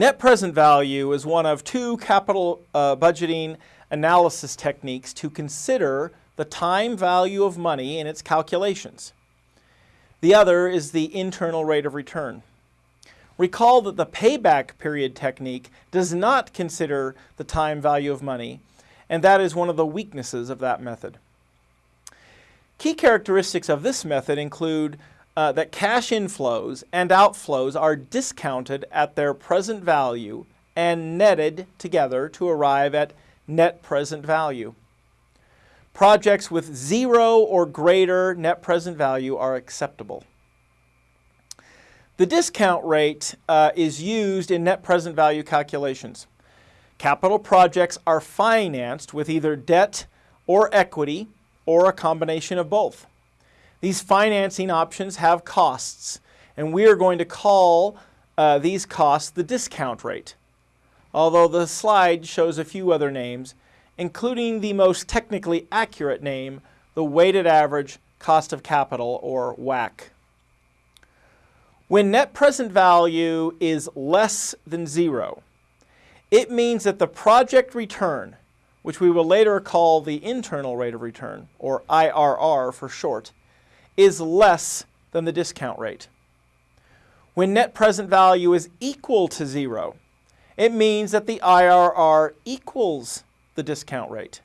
Net present value is one of two capital uh, budgeting analysis techniques to consider the time value of money in its calculations. The other is the internal rate of return. Recall that the payback period technique does not consider the time value of money, and that is one of the weaknesses of that method. Key characteristics of this method include uh, that cash inflows and outflows are discounted at their present value and netted together to arrive at net present value. Projects with zero or greater net present value are acceptable. The discount rate uh, is used in net present value calculations. Capital projects are financed with either debt or equity or a combination of both. These financing options have costs, and we are going to call uh, these costs the discount rate, although the slide shows a few other names, including the most technically accurate name, the weighted average cost of capital, or WACC. When net present value is less than zero, it means that the project return, which we will later call the internal rate of return, or IRR for short, is less than the discount rate. When net present value is equal to zero, it means that the IRR equals the discount rate.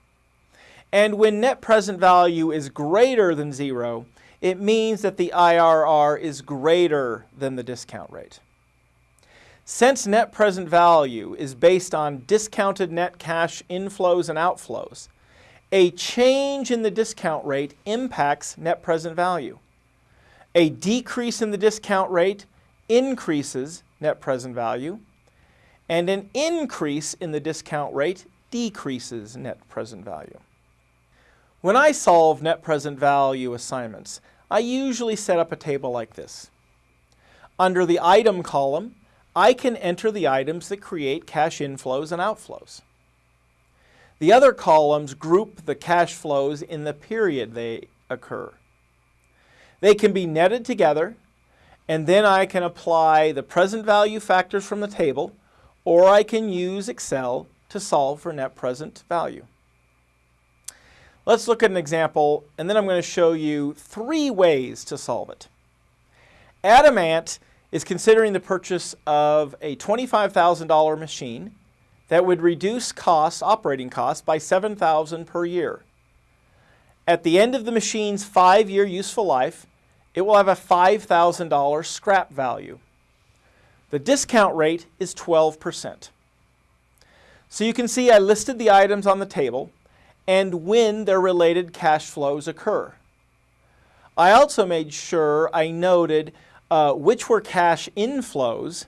And when net present value is greater than zero, it means that the IRR is greater than the discount rate. Since net present value is based on discounted net cash inflows and outflows, a change in the discount rate impacts net present value. A decrease in the discount rate increases net present value, and an increase in the discount rate decreases net present value. When I solve net present value assignments, I usually set up a table like this. Under the item column, I can enter the items that create cash inflows and outflows. The other columns group the cash flows in the period they occur. They can be netted together, and then I can apply the present value factors from the table, or I can use Excel to solve for net present value. Let's look at an example, and then I'm going to show you three ways to solve it. Adamant is considering the purchase of a $25,000 machine that would reduce costs, operating costs, by 7,000 per year. At the end of the machine's five-year useful life, it will have a $5,000 scrap value. The discount rate is 12%. So you can see I listed the items on the table and when their related cash flows occur. I also made sure I noted uh, which were cash inflows,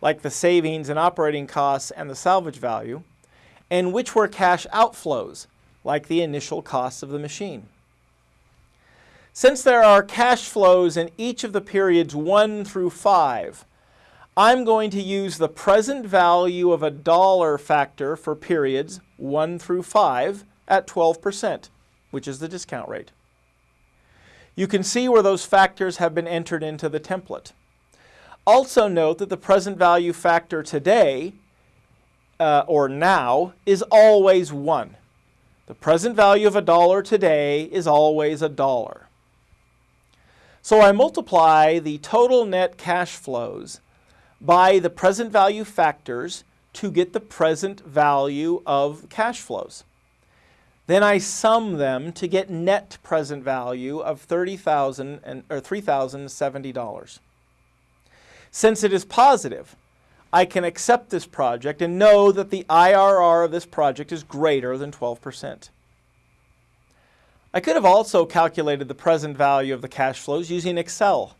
like the savings and operating costs and the salvage value, and which were cash outflows, like the initial costs of the machine. Since there are cash flows in each of the periods 1 through 5, I'm going to use the present value of a dollar factor for periods 1 through 5 at 12%, which is the discount rate. You can see where those factors have been entered into the template. Also note that the present value factor today, uh, or now, is always 1. The present value of a dollar today is always a dollar. So I multiply the total net cash flows by the present value factors to get the present value of cash flows. Then I sum them to get net present value of $30,000 or $3,070. Since it is positive, I can accept this project and know that the IRR of this project is greater than 12%. I could have also calculated the present value of the cash flows using Excel.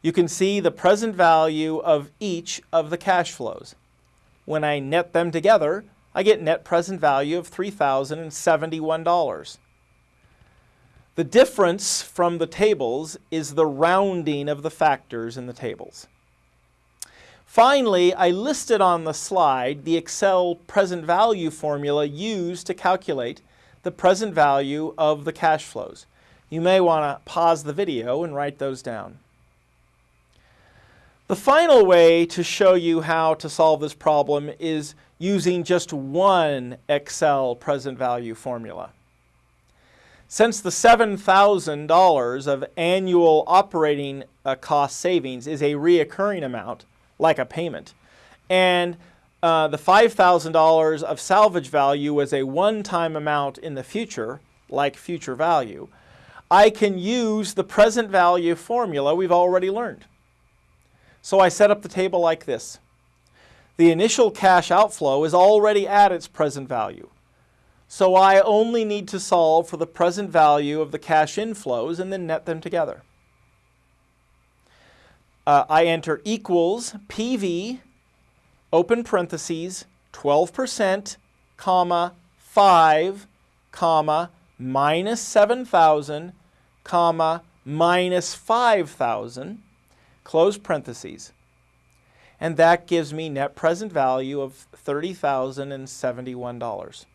You can see the present value of each of the cash flows. When I net them together, I get net present value of $3,071. The difference from the tables is the rounding of the factors in the tables. Finally, I listed on the slide the Excel present value formula used to calculate the present value of the cash flows. You may want to pause the video and write those down. The final way to show you how to solve this problem is using just one Excel present value formula. Since the $7,000 of annual operating uh, cost savings is a reoccurring amount, like a payment, and uh, the $5,000 of salvage value is a one-time amount in the future, like future value, I can use the present value formula we've already learned. So I set up the table like this. The initial cash outflow is already at its present value. So I only need to solve for the present value of the cash inflows and then net them together. Uh, I enter equals PV, open parentheses, 12%, comma, 5, comma, minus 7,000, comma, minus 5,000, close parentheses. And that gives me net present value of $30,071.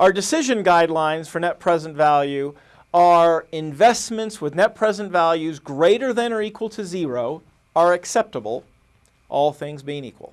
Our decision guidelines for net present value are investments with net present values greater than or equal to zero are acceptable, all things being equal.